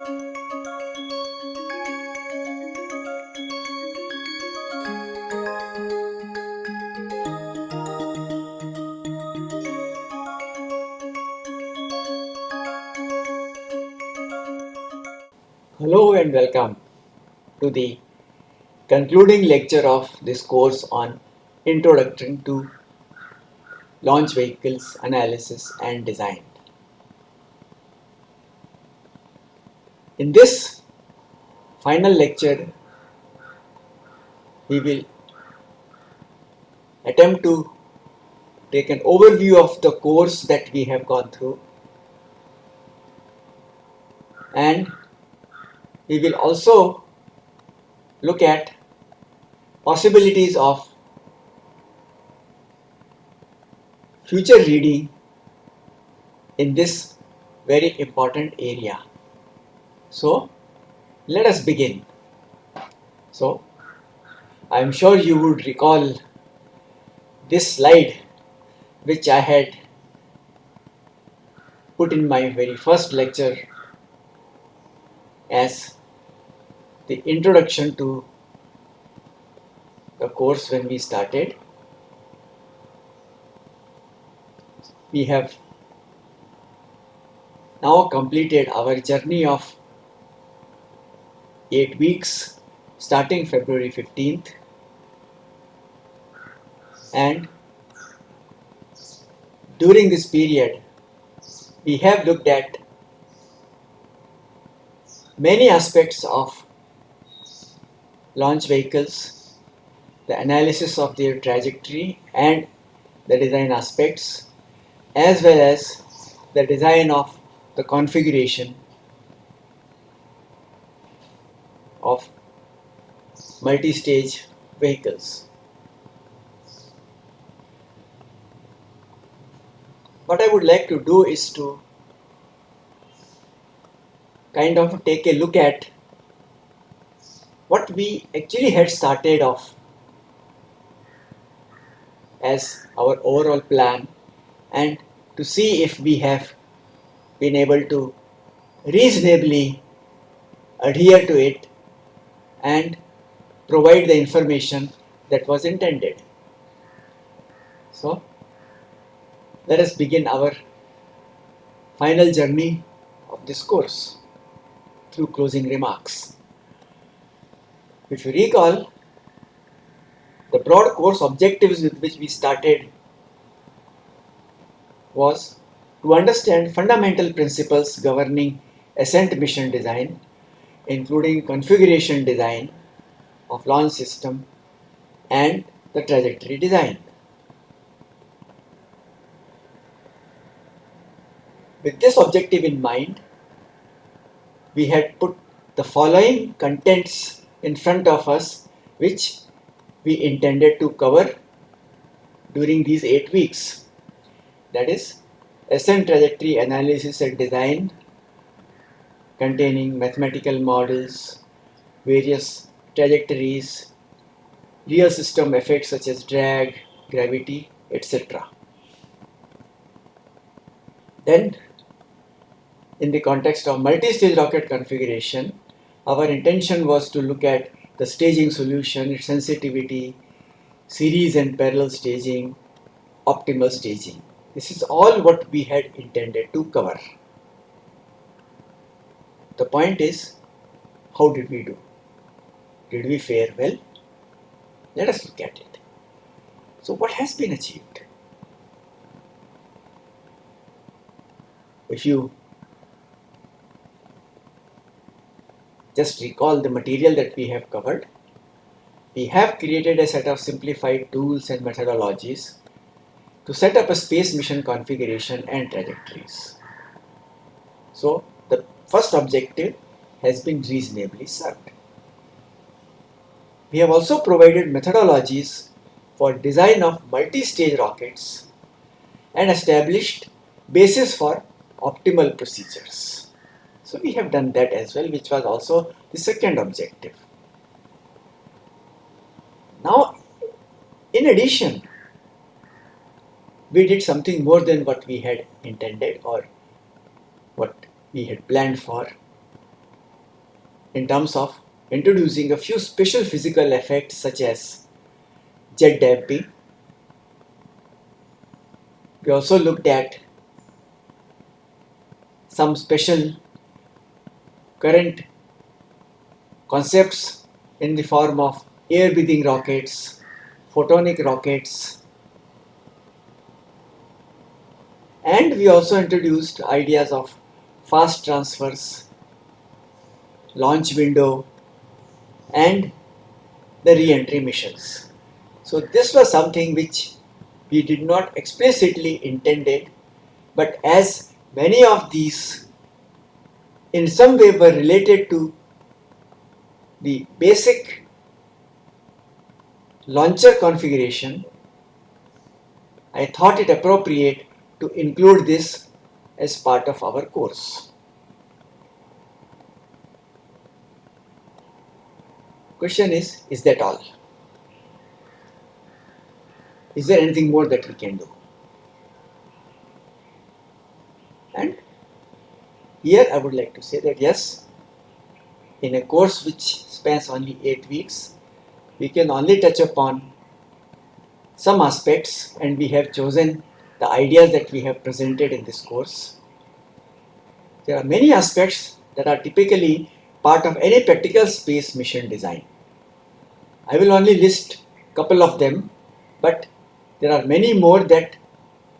Hello and welcome to the concluding lecture of this course on Introduction to Launch Vehicles Analysis and Design. In this final lecture, we will attempt to take an overview of the course that we have gone through and we will also look at possibilities of future reading in this very important area. So let us begin. So I am sure you would recall this slide which I had put in my very first lecture as the introduction to the course when we started. We have now completed our journey of 8 weeks starting February 15th and during this period we have looked at many aspects of launch vehicles, the analysis of their trajectory and the design aspects, as well as the design of the configuration of multi-stage vehicles. What I would like to do is to kind of take a look at what we actually had started off as our overall plan and to see if we have been able to reasonably adhere to it and provide the information that was intended. So let us begin our final journey of this course through closing remarks. If you recall, the broad course objectives with which we started was to understand fundamental principles governing ascent mission design, including configuration design of launch system and the trajectory design. With this objective in mind, we had put the following contents in front of us which we intended to cover during these 8 weeks. That is ascent trajectory analysis and design containing mathematical models, various trajectories, real system effects such as drag, gravity, etc. Then in the context of multi-stage rocket configuration, our intention was to look at the staging solution, its sensitivity, series and parallel staging, optimal staging. This is all what we had intended to cover. The point is, how did we do? Did we fare well? Let us look at it. So what has been achieved? If you just recall the material that we have covered. We have created a set of simplified tools and methodologies to set up a space mission configuration and trajectories. So first objective has been reasonably served. We have also provided methodologies for design of multi-stage rockets and established basis for optimal procedures. So we have done that as well, which was also the second objective. Now, in addition, we did something more than what we had intended or what we had planned for. in terms of introducing a few special physical effects such as jet damping. We also looked at some special current concepts in the form of air breathing rockets, photonic rockets, and we also introduced ideas of fast transfers, launch window, and the re-entry missions. So this was something which we did not explicitly intended, but as many of these in some way were related to the basic launcher configuration, I thought it appropriate to include this as part of our course. Question is, is that all? Is there anything more that we can do? And here I would like to say that yes, in a course which spans only 8 weeks, we can only touch upon some aspects and we have chosen the ideas that we have presented in this course. There are many aspects that are typically part of any practical space mission design. I will only list a couple of them, but there are many more that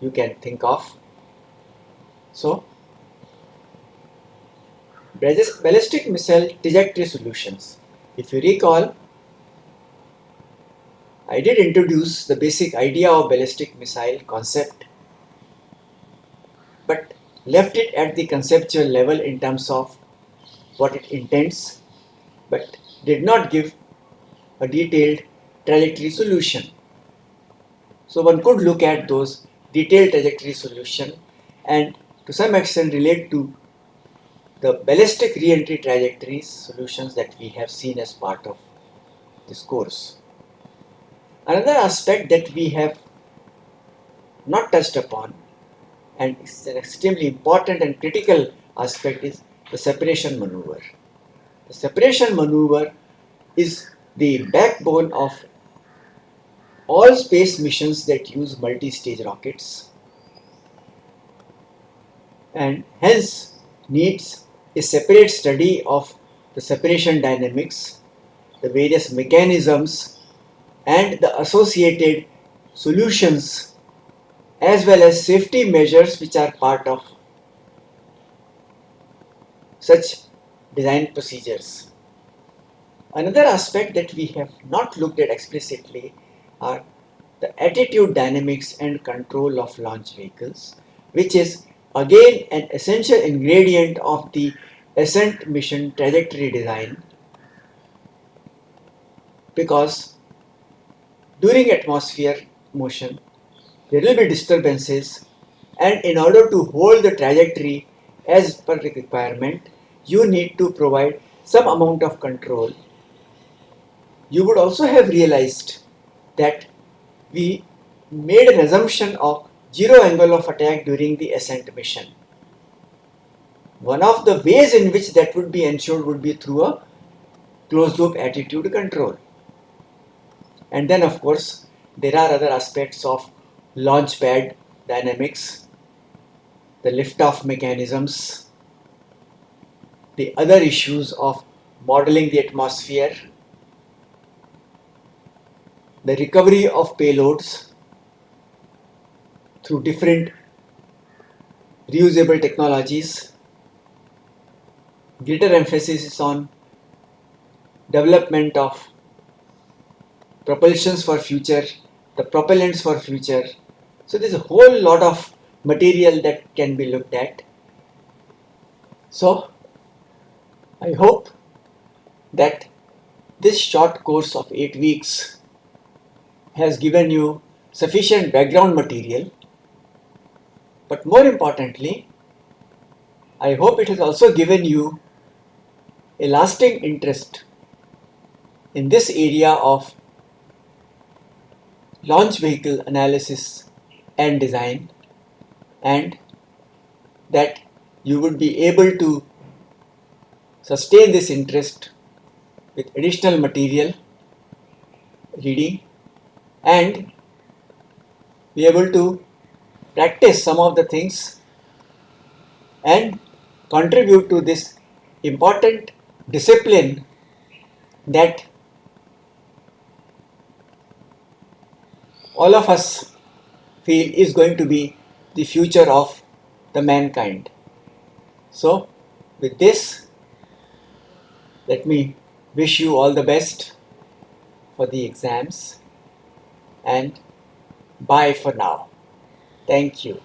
you can think of. So, ballistic missile trajectory solutions. If you recall, I did introduce the basic idea of ballistic missile concept, but left it at the conceptual level in terms of what it intends, but did not give a detailed trajectory solution. So one could look at those detailed trajectory solution and to some extent relate to the ballistic re-entry trajectories solutions that we have seen as part of this course. Another aspect that we have not touched upon and it's an extremely important and critical aspect is the separation maneuver. The separation maneuver is the backbone of all space missions that use multi-stage rockets and hence needs a separate study of the separation dynamics, the various mechanisms and the associated solutions as well as safety measures which are part of such design procedures. Another aspect that we have not looked at explicitly are the attitude dynamics and control of launch vehicles, which is again an essential ingredient of the ascent mission trajectory design because during atmosphere motion there will be disturbances and in order to hold the trajectory as per requirement you need to provide some amount of control. You would also have realized that we made an assumption of zero angle of attack during the ascent mission. One of the ways in which that would be ensured would be through a closed loop attitude control. And then of course there are other aspects of launch pad dynamics, the liftoff mechanisms, the other issues of modeling the atmosphere, the recovery of payloads through different reusable technologies, greater emphasis is on development of propulsions for future, the propellants for future. So there's a whole lot of material that can be looked at. So I hope that this short course of 8 weeks has given you sufficient background material but more importantly I hope it has also given you a lasting interest in this area of launch vehicle analysis and design and that you would be able to sustain this interest with additional material reading and be able to practice some of the things and contribute to this important discipline that all of us feel is going to be the future of the mankind. So, with this, let me wish you all the best for the exams and bye for now. Thank you.